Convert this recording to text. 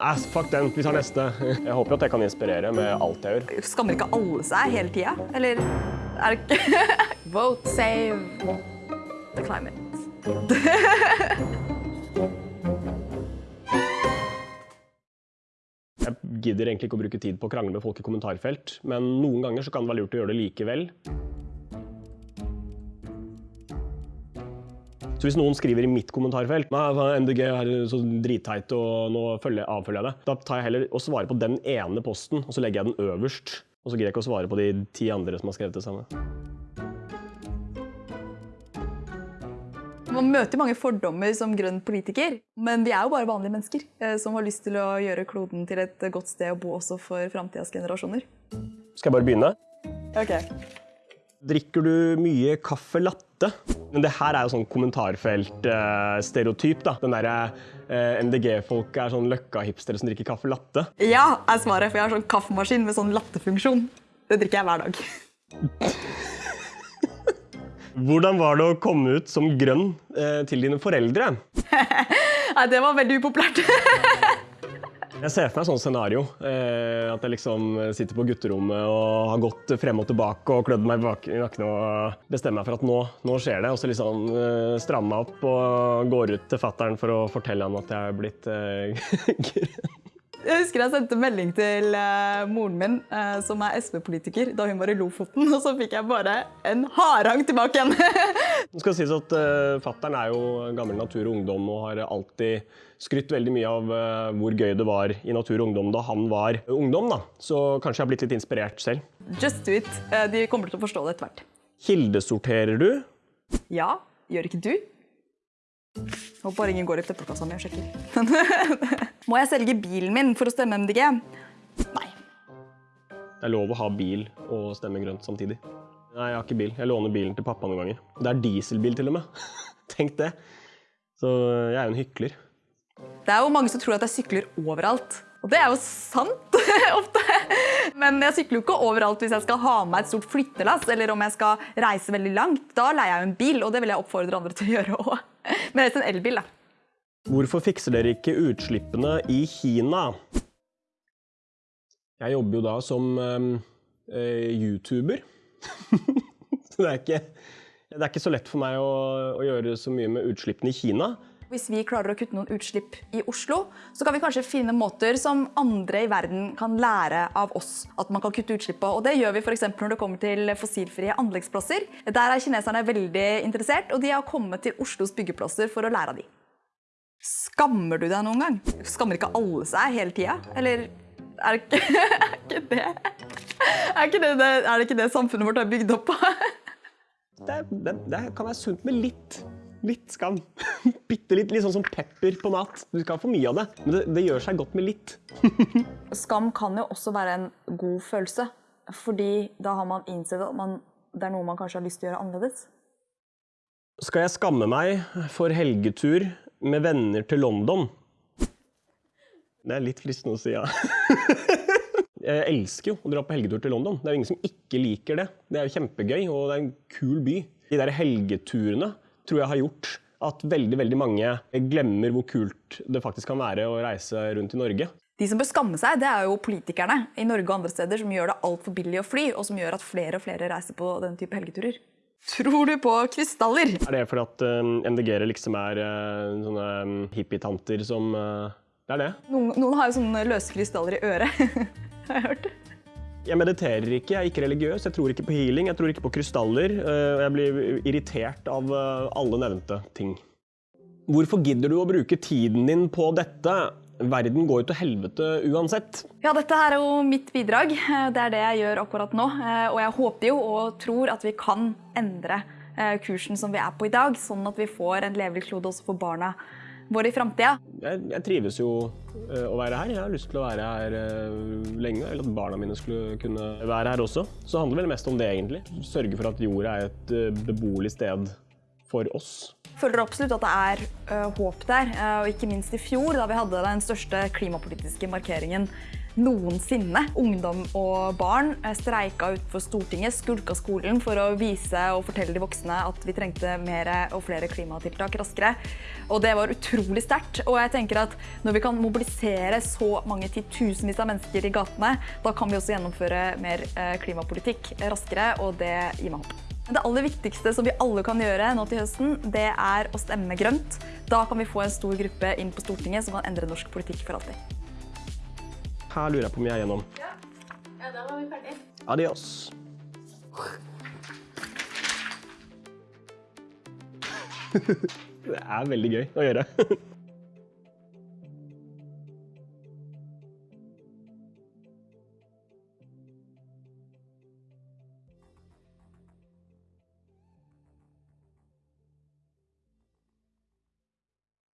Ass, fuck den, vi tar neste. Jeg håper at jeg kan inspirere med alt jeg gjør. Skammer ikke alle seg hele tida? Eller er det ikke Vote save the climate. Jeg gidder egentlig ikke å bruke tid på å krangle med folk i kommentarfelt, men noen ganger så kan det være lurt å gjøre det likevel. Så hvis noen skriver i mitt kommentarfelt Nei, MDG er så dritteit, og nå avfølger jeg det, da tar jeg heller og svarer på den ene posten, og så legger jeg den øverst. Og så greier jeg ikke å svare på de ti andre som har skrevet det samme. Man møter mange fordommer som grønn politiker, men vi er jo bare vanlige mennesker eh, som har lyst til å gjøre kloden til et godt sted å bo også for framtidas generasjoner. Skal jeg bare begynne? Ok. Drikker du mye kaffe latte? Men det her er jo sånn kommentarfelt-stereotyp, da. Den derre eh, MDG-folk er sånn løkka-hipstere som drikker kaffe latte. Ja, er svaret, for jeg har sånn kaffemaskin med sånn lattefunksjon. Det drikker jeg hver dag. Hvordan var det å komme ut som grønn eh, til dine foreldre? Nei, det var veldig upopulært. Jeg ser for meg sånn scenario. Eh, at jeg liksom sitter på gutterommet og har gått frem og tilbake og klødd meg i nakken og bestemmer meg for at nå, nå skjer det. Og så liksom eh, strammer meg opp og går ut til fattern for å fortelle han at jeg er blitt eh. Jeg husker jeg sendte melding til eh, moren min, eh, som er SV-politiker, da hun var i Lofoten, og så fikk jeg bare en harang tilbake igjen. Det skal sies at uh, Fattern er jo gammel Natur og Ungdom og har alltid skrytt veldig mye av uh, hvor gøy det var i Natur og Ungdom da han var ungdom. da. Så kanskje jeg har blitt litt inspirert selv. Just do it. Eh, De kommer til å forstå det etter hvert. Kildesorterer du? Ja, gjør ikke du? Håper ingen går i søppelkassa mi og sjekker. Må jeg selge bilen min for å stemme MDG? Nei. Det er lov å ha bil og stemme grønt samtidig. Nei, jeg har ikke bil. Jeg låner bilen til pappa noen ganger. Det er dieselbil til og med. Tenk det. Så jeg er jo en hykler. Det er jo mange som tror at jeg sykler overalt. Og det er jo sant ofte. Men jeg sykler jo ikke overalt hvis jeg skal ha med et stort flyttelass, eller om jeg skal reise veldig langt. Da leier jeg jo en bil, og det vil jeg oppfordre andre til å gjøre òg. Men helst en elbil, da. Hvorfor fikser dere ikke utslippene i Kina? Jeg jobber jo da som øh, YouTuber. så det er, ikke, det er ikke så lett for meg å, å gjøre så mye med utslippene i Kina. Hvis vi klarer å kutte noen utslipp i Oslo, så kan vi kanskje finne måter som andre i verden kan lære av oss at man kan kutte utslipp på. Og det gjør vi f.eks. når det kommer til fossilfrie anleggsplasser. Der er kineserne veldig interessert, og de har kommet til Oslos byggeplasser for å lære av de. Skammer du deg noen gang? Skammer ikke alle seg hele tida? Eller er det ikke, er ikke det er, ikke det, er det ikke det samfunnet vårt er bygd opp på? Det, det, det kan være sunt med litt, litt skam. Bitte litt, litt sånn som pepper på mat. Du skal ha for mye av det, men det, det gjør seg godt med litt. Skam kan jo også være en god følelse, fordi da har man innsett at man, det er noe man kanskje har lyst til å gjøre annerledes. Skal jeg skamme meg for helgetur med venner til London? Det er litt fristende å si ja. Jeg elsker jo å dra på helgetur til London. Det er jo ingen som ikke liker det. Det er jo kjempegøy, og det er en kul by. De der helgeturene tror jeg har gjort at veldig, veldig mange glemmer hvor kult det faktisk kan være å reise rundt i Norge. De som bør skamme seg, det er jo politikerne i Norge og andre steder som gjør det altfor billig å fly, og som gjør at flere og flere reiser på den type helgeturer. Tror du på krystaller? Er det fordi at uh, MDG-ere liksom er uh, sånne um, hippietanter som uh, Det er det. Noen, noen har jo sånne løse krystaller i øret. har jeg hørt. Jeg mediterer ikke, jeg er ikke religiøs, jeg tror ikke på healing, jeg tror ikke på krystaller. og jeg blir irritert av uh, alle nevnte ting. Hvorfor gidder du å bruke tiden din på dette? Verden går jo til helvete uansett. Ja, dette er jo mitt bidrag. Det er det jeg gjør akkurat nå. Eh, Og jeg håper jo og tror at vi kan endre eh, kursen som vi er på i dag, sånn at vi får en levelig klode også for barna våre i framtida. Jeg, jeg trives jo uh, å være her. Jeg har lyst til å være her uh, lenge. Eller at barna mine skulle kunne være her også. Så det handler vel mest om det, egentlig. Sørge for at jorda er et uh, beboelig sted for oss. føler absolutt at det er håp der. og ikke minst i fjor, da vi hadde den største klimapolitiske markeringen noensinne. Ungdom og barn streika utenfor Stortinget, skulka skolen for å vise og fortelle de voksne at vi trengte mer og flere klimatiltak raskere. Og det var utrolig sterkt. Og jeg tenker at når vi kan mobilisere så mange titusenvis av mennesker i gatene, da kan vi også gjennomføre mer klimapolitikk raskere, og det gir meg håp. Det aller viktigste som vi alle kan gjøre nå til høsten, det er å stemme grønt. Da kan vi få en stor gruppe inn på Stortinget som kan endre norsk politikk for alltid. Her lurer jeg på om jeg er gjennom. Ja, da var vi ferdig. Adios. Det er veldig gøy å gjøre.